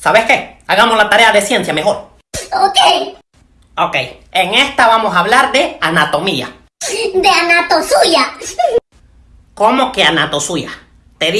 ¿Sabes qué? Hagamos la tarea de ciencia mejor. Ok, Ok, en esta vamos a hablar de anatomía. de anatosuya. ¿Cómo que anatosuya? Te